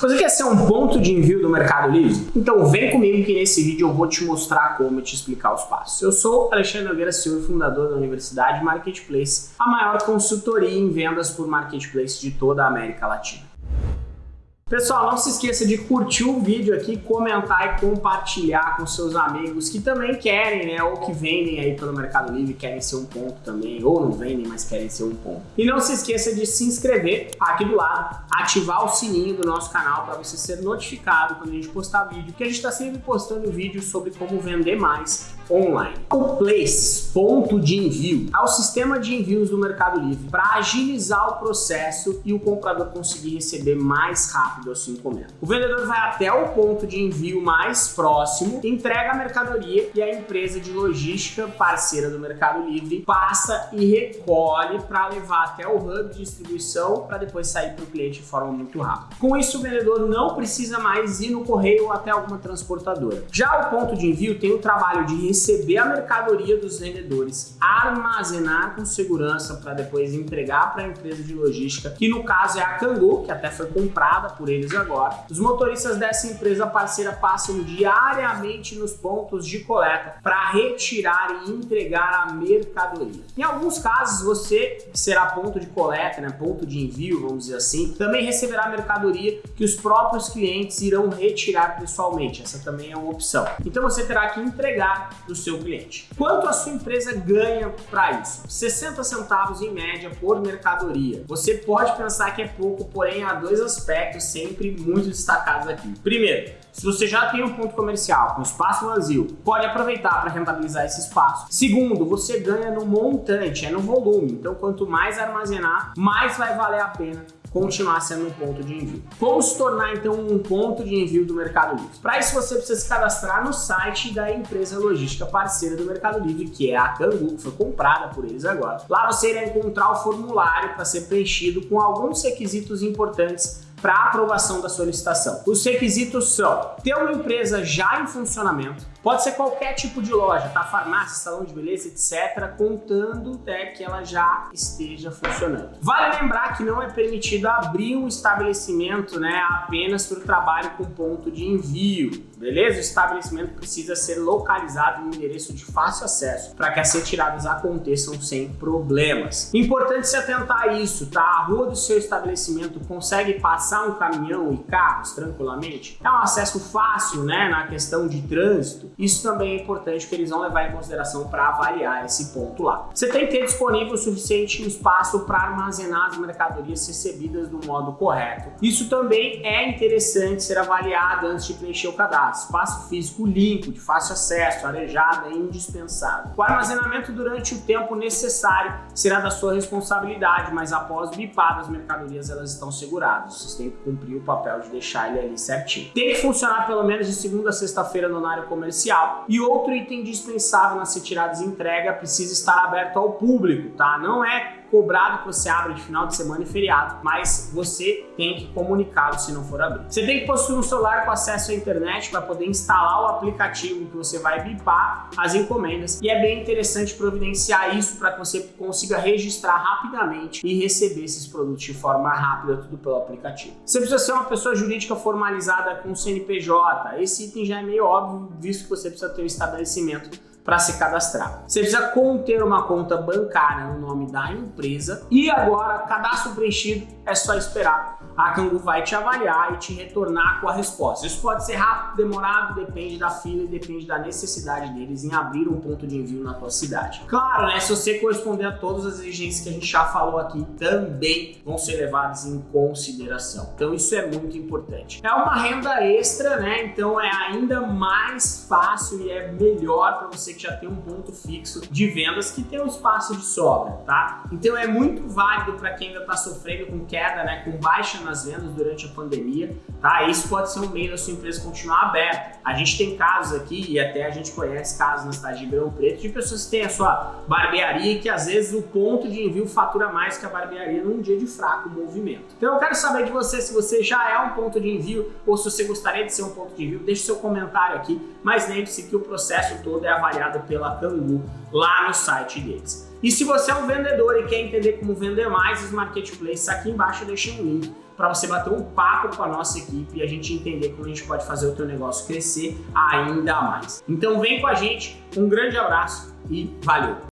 Você quer ser um ponto de envio do Mercado Livre? Então vem comigo que nesse vídeo eu vou te mostrar como te explicar os passos. Eu sou Alexandre Nogueira Silva, fundador da Universidade Marketplace, a maior consultoria em vendas por Marketplace de toda a América Latina. Pessoal, não se esqueça de curtir o vídeo aqui, comentar e compartilhar com seus amigos que também querem, né, ou que vendem aí pelo Mercado Livre, querem ser um ponto também, ou não vendem, mas querem ser um ponto. E não se esqueça de se inscrever aqui do lado, ativar o sininho do nosso canal para você ser notificado quando a gente postar vídeo, porque a gente está sempre postando vídeos sobre como vender mais online. O Place, ponto de envio, é o sistema de envios do Mercado Livre para agilizar o processo e o comprador conseguir receber mais rápido a sua encomenda. O vendedor vai até o ponto de envio mais próximo, entrega a mercadoria e a empresa de logística parceira do Mercado Livre passa e recolhe para levar até o hub de distribuição para depois sair para o cliente de forma muito rápida. Com isso, o vendedor não precisa mais ir no correio ou até alguma transportadora. Já o ponto de envio tem o trabalho de receber a mercadoria dos vendedores, armazenar com segurança para depois entregar para a empresa de logística, que no caso é a Cangu, que até foi comprada por eles agora. Os motoristas dessa empresa parceira passam diariamente nos pontos de coleta para retirar e entregar a mercadoria. Em alguns casos, você será ponto de coleta, né, ponto de envio, vamos dizer assim, também receberá a mercadoria que os próprios clientes irão retirar pessoalmente. Essa também é uma opção. Então você terá que entregar do seu cliente. Quanto a sua empresa ganha para isso? 60 centavos em média por mercadoria. Você pode pensar que é pouco, porém há dois aspectos sempre muito destacados aqui. Primeiro, se você já tem um ponto comercial com espaço vazio, pode aproveitar para rentabilizar esse espaço. Segundo, você ganha no montante, é no volume. Então, quanto mais armazenar, mais vai valer a pena continuar sendo um ponto de envio. Como se tornar então um ponto de envio do Mercado Livre? Para isso você precisa se cadastrar no site da empresa logística parceira do Mercado Livre, que é a Cangu, que foi comprada por eles agora. Lá você irá encontrar o formulário para ser preenchido com alguns requisitos importantes para aprovação da solicitação. Os requisitos são ter uma empresa já em funcionamento, pode ser qualquer tipo de loja, tá? Farmácia, salão de beleza, etc, contando até que ela já esteja funcionando. Vale lembrar que não é permitido abrir um estabelecimento, né, apenas para o trabalho com ponto de envio, beleza? O estabelecimento precisa ser localizado em um endereço de fácil acesso para que as retiradas aconteçam sem problemas. Importante se atentar a isso, tá? A rua do seu estabelecimento consegue passar um caminhão e carros tranquilamente, é um acesso fácil né, na questão de trânsito, isso também é importante que eles vão levar em consideração para avaliar esse ponto lá. Você tem que ter disponível o suficiente espaço para armazenar as mercadorias recebidas do modo correto. Isso também é interessante ser avaliado antes de preencher o cadastro. Espaço físico limpo, de fácil acesso, arejado é indispensável. O armazenamento durante o tempo necessário será da sua responsabilidade, mas após bipar as mercadorias elas estão seguradas tem que cumprir o papel de deixar ele ali certinho. Tem que funcionar pelo menos de segunda a sexta-feira no horário comercial. E outro item dispensável nas retiradas e entrega precisa estar aberto ao público, tá? Não é cobrado que você abra de final de semana e feriado, mas você tem que comunicá-lo se não for abrir. Você tem que possuir um celular com acesso à internet para poder instalar o aplicativo que você vai bipar as encomendas e é bem interessante providenciar isso para que você consiga registrar rapidamente e receber esses produtos de forma rápida, tudo pelo aplicativo. Você precisa ser uma pessoa jurídica formalizada com CNPJ, esse item já é meio óbvio, visto que você precisa ter um estabelecimento para se cadastrar. Você precisa conter uma conta bancária no nome da empresa e agora, cadastro preenchido, é só esperar. A Cangu vai te avaliar e te retornar com a resposta. Isso pode ser rápido, demorado, depende da fila e depende da necessidade deles em abrir um ponto de envio na tua cidade. Claro, né, se você corresponder a todas as exigências que a gente já falou aqui, também vão ser levadas em consideração. Então isso é muito importante. É uma renda extra, né? Então é ainda mais fácil e é melhor para você já tem um ponto fixo de vendas que tem um espaço de sobra, tá? Então é muito válido para quem ainda está sofrendo com queda, né, com baixa nas vendas durante a pandemia, tá? Isso pode ser um meio da sua empresa continuar aberta. A gente tem casos aqui, e até a gente conhece casos na cidade de Ribeirão Preto, de pessoas que têm a sua barbearia e que às vezes o ponto de envio fatura mais que a barbearia num dia de fraco movimento. Então eu quero saber de você se você já é um ponto de envio ou se você gostaria de ser um ponto de envio, deixe seu comentário aqui, mas lembre-se que o processo todo é avaliado pela Cangu lá no site deles. E se você é um vendedor e quer entender como vender mais os marketplaces, aqui embaixo eu deixei um link para você bater um papo com a nossa equipe e a gente entender como a gente pode fazer o teu negócio crescer ainda mais. Então vem com a gente, um grande abraço e valeu!